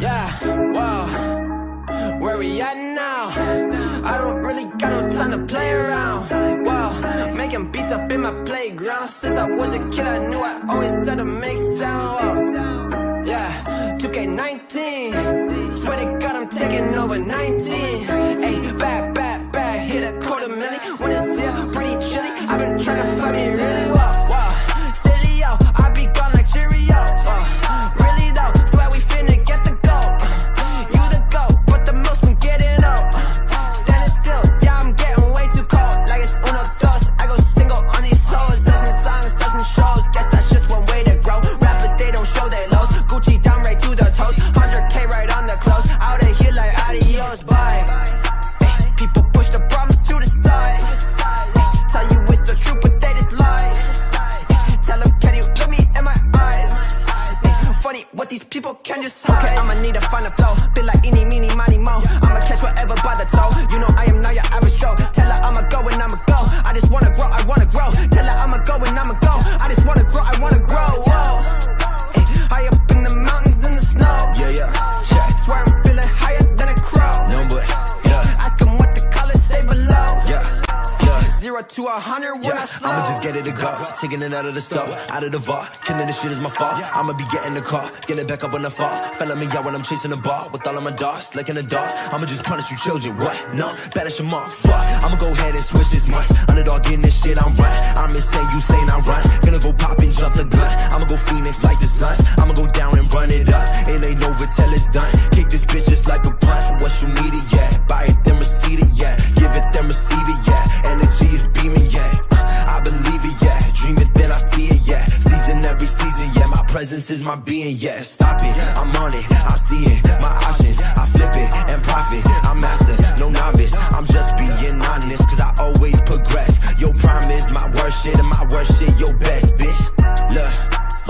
Yeah, whoa. Where we at now? I don't really got no time to play around. Whoa, making beats up in my playground. Since I was a kid, I knew I always had to make sound. Yeah, 2K19. Swear to God, I'm taking over 19. Hey, back. A hundred when I Yeah, slow. I'ma just get it to go. Taking it out of the store, out of the vault. Killing this shit is my fault. I'ma be getting the car, get it back up on the fall. Felling me out when I'm chasing the ball with all of my dogs, like in the dark. I'ma just punish you children. What? No, banish them off. Fuck. I'ma go ahead and switch this month. Underdog in this shit, I'm right. I'm insane, you saying I run. Gonna go pop and jump the gun. I'ma go Phoenix like the Suns. I'ma go down and run it up. It ain't over till it's done. Kick this bitch just like a punt. What you need it, yeah. Presence is my being, yeah. Stop it, I'm on it, I see it. My options, I flip it and profit. I'm master, no novice. I'm just being honest, cause I always progress. Your prime is my worst shit, and my worst shit, your best, bitch. Look,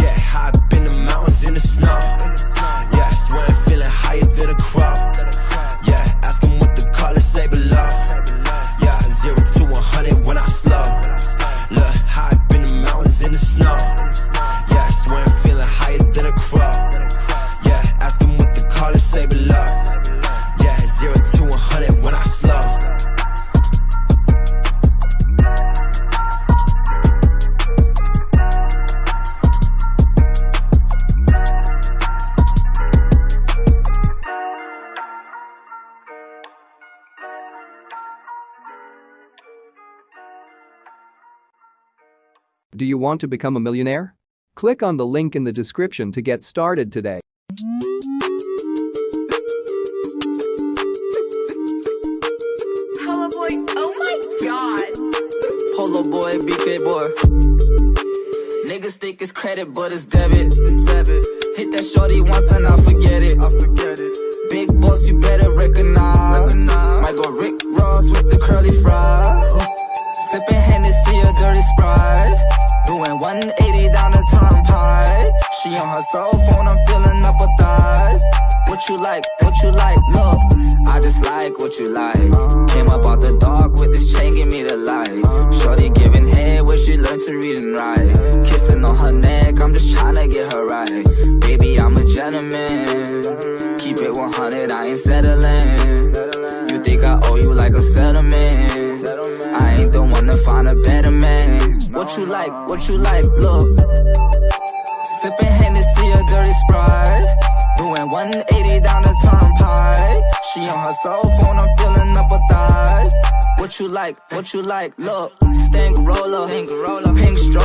yeah, up in the mountains in the snow. Do you want to become a millionaire? Click on the link in the description to get started today. Hello boy. Oh my god. Polo boy, BK boy. Niggas think it's credit, but it's debit. It's debit. Hit that shorty once and I forget it. I forget it. Big boss, you better recognize. recognize. Might go Rick Ross with the curly fries. Sprite. Doing 180 down the turnpike. She on her cell phone, I'm feeling up her thighs. What you like? What you like? Look, I just like what you like. Came up out the dark with this chain, give me the light. Shorty giving head where she learned to read and write. Kissing on her neck, I'm just trying to get her right. Baby, I'm a gentleman. Keep it 100, I ain't settling. You think I owe you like a settlement? I ain't the one to find a better. What you like? What you like? Look. Sipping Hennessy, a dirty sprite. Doing 180 down the turnpike. She on her cell phone, I'm feeling up her thighs. What you like? What you like? Look, stank roller, pink stroller.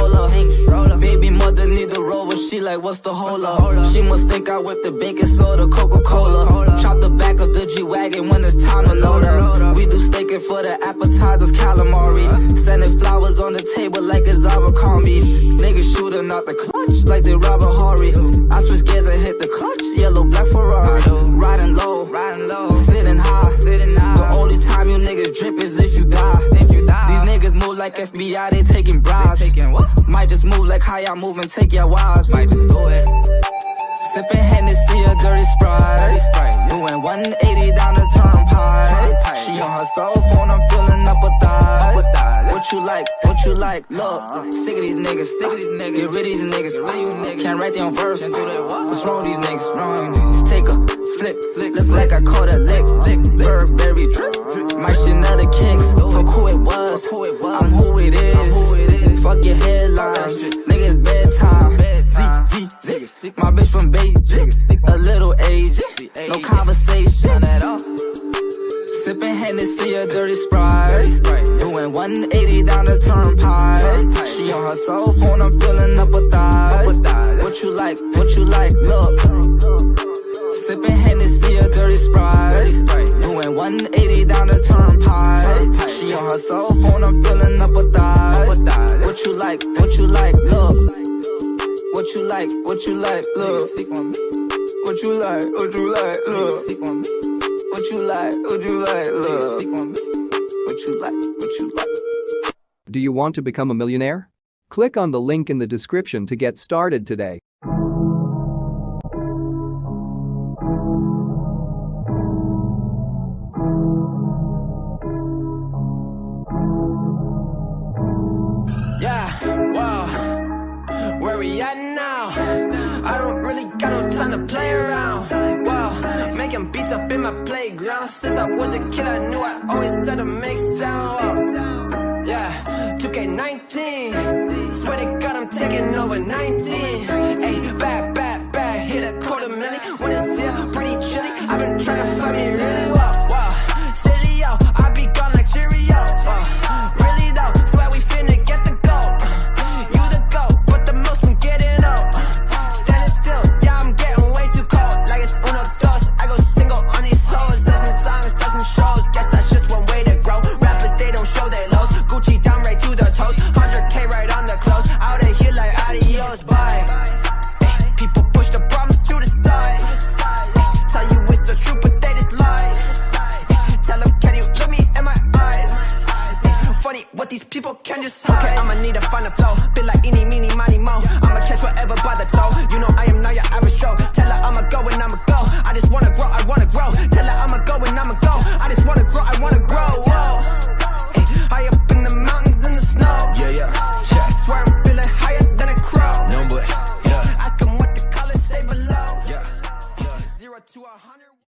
She like, what's the hold up? She must think I whipped the baking soda, Coca Cola. Chop the back of the G wagon when it's time to load up. We do staking for the appetizers, calamari. Sending flowers on the table like it's Abercrombie. Niggas shooting out the clutch like they Robert taking bribes. taking what? Might just move like how y'all move and take your wives. Might just do it. Sipping Hennessy, a dirty sprite. Doing 180 down the turnpike. She on her cell phone, I'm feeling up her thighs. What you like? What you like? Look, uh-huh. sick of these niggas. Sick of these niggas. Get rid of these niggas. Can't write their own verse. What's wrong with these niggas? Uh-huh. Wrong. Just take a flip. Look like I caught a lick. Uh-huh. Burberry drip. My Chanel kicks. Fuck who it was. I'm who it is. Fuck your headlines. Niggas bedtime. Z, Z, Z. My bitch from Beijing. A little age. No conversation at all. Sipping Hennessy, a dirty sprite. Doing 180 down the turnpike. She on her cell phone, I'm filling up her thighs. What you like? What you like? Look. Sipping Hennessy, a dirty sprite. Doing 180 down the turnpike. She on her cell phone, I'm filling up her thighs. What you like? What you like? Look. What you like? What you like? Look. What you like? What you like? Look. What you like? What you like? Look. What you like? What you like? Do you want to become a millionaire? Click on the link in the description to get started today. overnight.